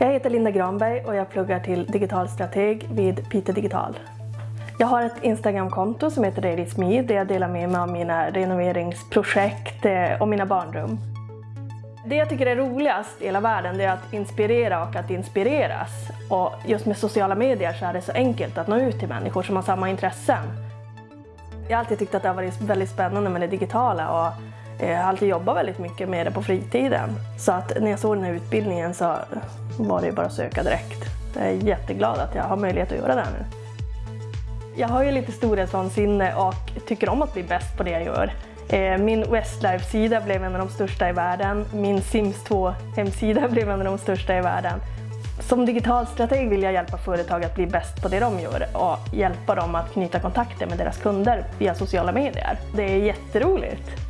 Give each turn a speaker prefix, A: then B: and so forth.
A: Jag heter Linda Granberg och jag pluggar till digitalstrateg vid Piteå Digital. Jag har ett Instagramkonto som heter Daily Me där jag delar med mig av mina renoveringsprojekt eh, och mina barnrum. Det jag tycker är roligast i hela världen är att inspirera och att inspireras. Och just med sociala medier så är det så enkelt att nå ut till människor som har samma intressen. Jag har alltid tyckt att det har varit väldigt spännande med det digitala och jag har alltid jobbat väldigt mycket med det på fritiden. Så att när jag såg den här utbildningen så var det bara att söka direkt. Jag är jätteglad att jag har möjlighet att göra det här nu. Jag har ju lite storhetsvansinne och tycker om att bli bäst på det jag gör. Eh, min Westlife-sida blev en av de största i världen. Min Sims 2-hemsida blev en av de största i världen. Som digital strateg vill jag hjälpa företag att bli bäst på det de gör och hjälpa dem att knyta kontakter med deras kunder via sociala medier. Det är jätteroligt.